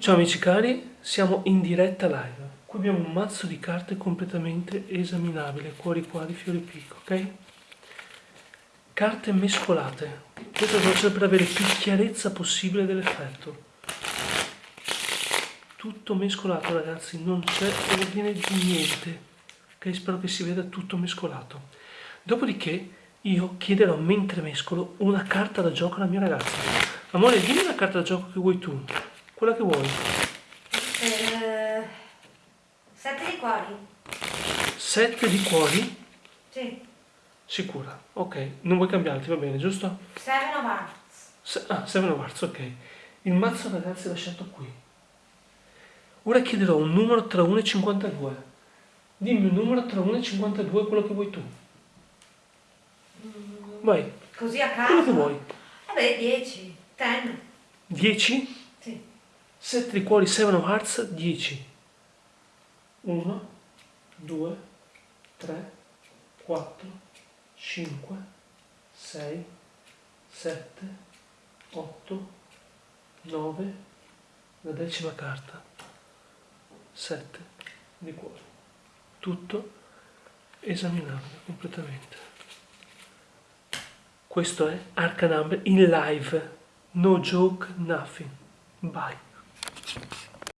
Ciao amici cari, siamo in diretta live. Qui abbiamo un mazzo di carte completamente esaminabile, cuori quadri, fiori picco, ok? Carte mescolate. Questo lo faccio per avere più chiarezza possibile dell'effetto. Tutto mescolato ragazzi, non c'è ordine di niente. Ok, spero che si veda tutto mescolato. Dopodiché io chiederò mentre mescolo una carta da gioco alla mia ragazza. Amore, dimmi una carta da gioco che vuoi tu. Quella che vuoi. Eh, sette di cuori. Sette di cuori? Sì. Sicura. Ok, non vuoi cambiarti, va bene, giusto? Seven of Hearts. Se ah, Seven of Hearts, ok. Il mazzo ragazzi l'ho scelto qui. Ora chiederò un numero tra 1 e 52. Dimmi un numero tra 1 e 52, quello che vuoi tu. Vai. Così a caso. Quello che vuoi. Vabbè, 10. 10. 10? Sì. 7 di cuori, 7 of hearts, 10. 1, 2, 3, 4, 5, 6, 7, 8, 9, la decima carta, 7 di cuori. Tutto esaminabile completamente. Questo è Arcanumber in live. No joke, nothing. Bye. Thank you.